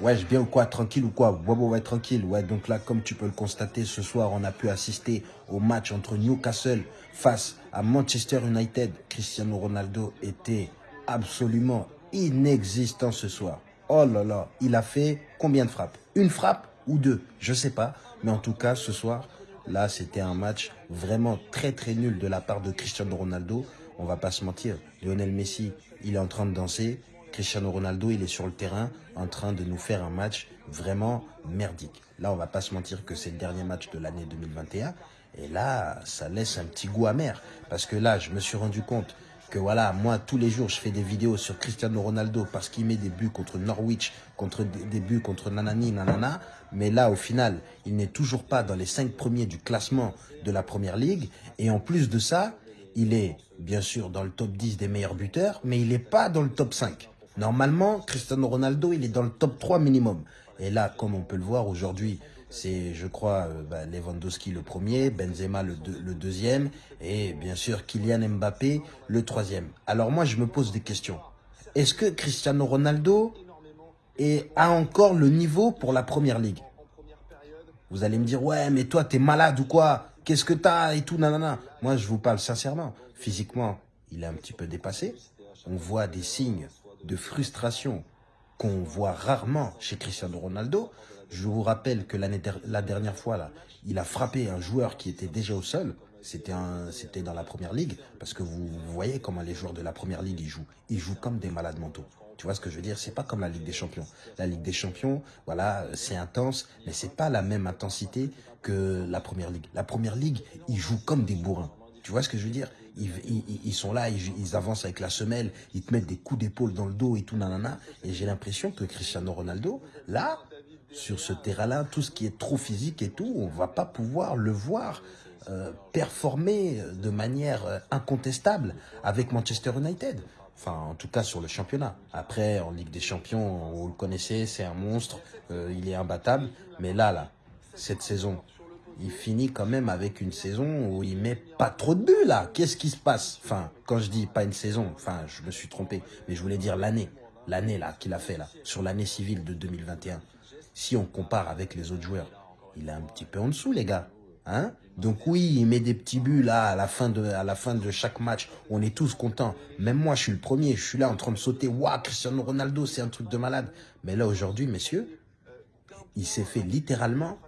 Ouais, je bien ou quoi Tranquille ou quoi? Ouais, ouais, ouais, tranquille. Ouais, donc là, comme tu peux le constater, ce soir, on a pu assister au match entre Newcastle face à Manchester United. Cristiano Ronaldo était absolument inexistant ce soir. Oh là là, il a fait combien de frappes? Une frappe ou deux? Je sais pas. Mais en tout cas, ce soir, là, c'était un match vraiment très très nul de la part de Cristiano Ronaldo. On va pas se mentir, Lionel Messi, il est en train de danser. Cristiano Ronaldo, il est sur le terrain en train de nous faire un match vraiment merdique. Là, on va pas se mentir que c'est le dernier match de l'année 2021. Et là, ça laisse un petit goût amer. Parce que là, je me suis rendu compte que voilà, moi, tous les jours, je fais des vidéos sur Cristiano Ronaldo parce qu'il met des buts contre Norwich, contre des buts contre Nanani, Nanana. Mais là, au final, il n'est toujours pas dans les cinq premiers du classement de la Première Ligue. Et en plus de ça, il est bien sûr dans le top 10 des meilleurs buteurs, mais il n'est pas dans le top 5. Normalement, Cristiano Ronaldo, il est dans le top 3 minimum. Et là, comme on peut le voir aujourd'hui, c'est, je crois, euh, bah, Lewandowski le premier, Benzema le, le, deuxième, et bien sûr Kylian Mbappé le troisième. Alors moi, je me pose des questions. Est-ce que Cristiano Ronaldo est, a encore le niveau pour la Première Ligue? Vous allez me dire, ouais, mais toi, t'es malade ou quoi? Qu'est-ce que t'as et tout, nanana. Moi, je vous parle sincèrement. Physiquement, il est un petit peu dépassé. On voit des signes de frustration qu'on voit rarement chez Cristiano Ronaldo. Je vous rappelle que la dernière fois, là, il a frappé un joueur qui était déjà au sol. C'était dans la Première Ligue, parce que vous, voyez comment les joueurs de la Première Ligue ils jouent. Ils jouent comme des malades mentaux. Tu vois ce que je veux dire? C'est pas comme la Ligue des Champions. La Ligue des Champions, voilà, c'est intense, mais c'est pas la même intensité que la Première Ligue. La Première Ligue, ils jouent comme des bourrins. Tu vois ce que je veux dire? Ils, sont là, ils, avancent avec la semelle, ils te mettent des coups d'épaule dans le dos et tout, nanana. Et j'ai l'impression que Cristiano Ronaldo, là, sur ce terrain-là, tout ce qui est trop physique et tout, on va pas pouvoir le voir euh, performer de manière euh, incontestable avec Manchester United. Enfin, en tout cas sur le championnat. Après, en Ligue des Champions, vous le connaissez, c'est un monstre, euh, il est imbattable. Mais là, là, cette saison, il finit quand même avec une saison où il met pas trop de buts là. Qu'est-ce qui se passe? Enfin, quand je dis pas une saison, enfin, je me suis trompé, mais je voulais dire l'année, l'année là qu'il a fait là, sur l'année civile de 2021. Si on compare avec les autres joueurs, il est un petit peu en dessous les gars. Hein? Donc oui, il met des petits buts là à la fin de à la fin de chaque match. On est tous contents. Même moi, je suis le premier. Je suis là en train de sauter. Waouh, Cristiano Ronaldo, c'est un truc de malade. Mais là aujourd'hui, messieurs, il s'est fait littéralement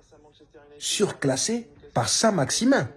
surclassé par Saint-Maximin.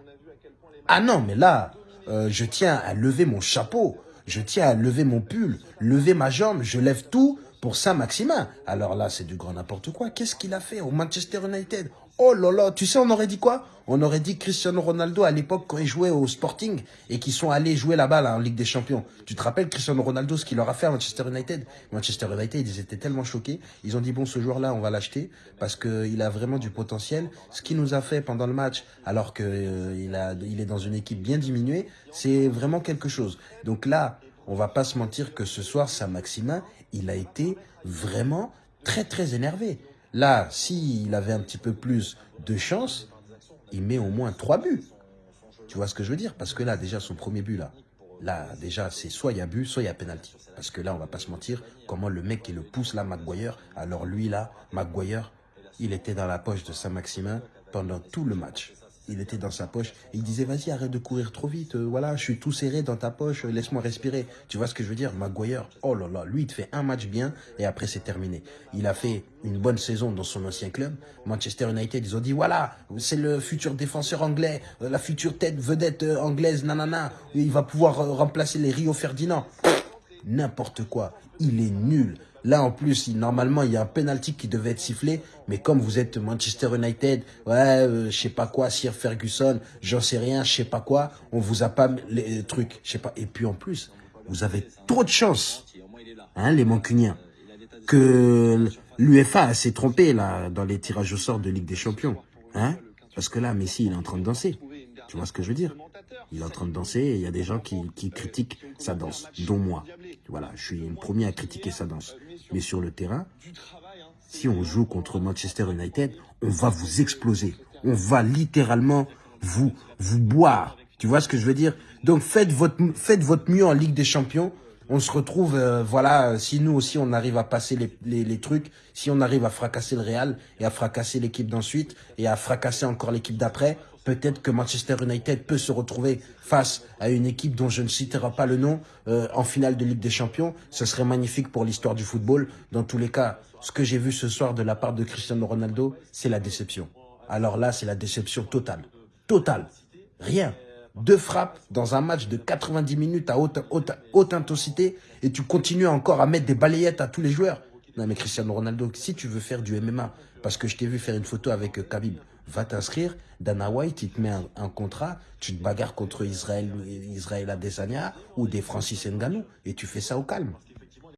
Ah non, mais là, euh, je tiens à lever mon chapeau, je tiens à lever mon pull, lever ma jambe, je lève tout pour Saint-Maximin. Alors là, c'est du grand n'importe quoi. Qu'est-ce qu'il a fait au Manchester United? Oh là là, tu sais, on aurait dit quoi? On aurait dit Cristiano Ronaldo à l'époque quand il jouait au Sporting et qu'ils sont allés jouer là-bas là, en Ligue des Champions. Tu te rappelles Cristiano Ronaldo, ce qu'il leur a fait à Manchester United? Manchester United, ils étaient tellement choqués. Ils ont dit, bon, ce joueur-là, on va l'acheter parce qu'il a vraiment du potentiel. Ce qu'il nous a fait pendant le match, alors qu'il euh, il est dans une équipe bien diminuée, c'est vraiment quelque chose. Donc là, on va pas se mentir que ce soir, Saint-Maximin, il a été vraiment très très énervé. Là, s'il avait un petit peu plus de chance, il met au moins trois buts. Tu vois ce que je veux dire? Parce que là, déjà, son premier but, là, là déjà, c'est soit il y a but, soit il y a penalty. Parce que là, on va pas se mentir, comment le mec qui le pousse, là, Maguire, alors lui, là, Maguire, il était dans la poche de Saint-Maximin pendant tout le match il était dans sa poche. il disait, vas-y, arrête de courir trop vite. Euh, voilà, je suis tout serré dans ta poche. Laisse-moi respirer. Tu vois ce que je veux dire Maguire, oh là là, lui, il te fait un match bien et après, c'est terminé. Il a fait une bonne saison dans son ancien club. Manchester United, ils ont dit, voilà, c'est le futur défenseur anglais, euh, la future tête vedette euh, anglaise, nanana. Il va pouvoir remplacer les Rio Ferdinand. N'importe quoi. Il est nul. Là, en plus, normalement, il y a un penalty qui devait être sifflé. Mais comme vous êtes Manchester United, ouais, euh, je sais pas quoi, Sir Ferguson, j'en sais rien, je sais pas quoi, on vous a pas les trucs, je sais pas. Et puis en plus, vous avez trop de chance, hein, les Mancuniens, que l'UFA s'est trompé là dans les tirages au sort de Ligue des Champions, hein, parce que là, Messi, il est en train de danser. Tu vois ce que je veux dire? Il est en train de danser et il y a des gens qui, qui critiquent sa danse, dont moi. Voilà, je suis le premier à critiquer sa danse. Mais sur le terrain, si on joue contre Manchester United, on va vous exploser. On va littéralement vous, vous boire. Tu vois ce que je veux dire? Donc faites votre, faites votre mieux en Ligue des Champions. on se retrouve, euh, voilà, si nous aussi on arrive à passer les, les, trucs, si on arrive à fracasser le Real et à fracasser l'équipe d'ensuite et à fracasser encore l'équipe d'après, peut-être que Manchester United peut se retrouver face à une équipe dont je ne citerai pas le nom euh, en finale de Ligue des Champions. Ce serait magnifique pour l'histoire du football. Dans tous les cas, ce que j'ai vu ce soir de la part de Cristiano Ronaldo, c'est la déception. Alors là, c'est la déception totale. Totale. Rien deux frappes dans un match de 90 minutes à haute, intensité et tu continues encore à mettre des balayettes à tous les joueurs. Non mais Cristiano Ronaldo, si tu veux faire du MMA, parce que je t'ai vu faire une photo avec euh, Khabib, va t'inscrire. Dana White, il te met un, contrat, tu te bagarres contre Israël, Israël Adesanya ou des Francis Ngannou et tu fais ça au calme.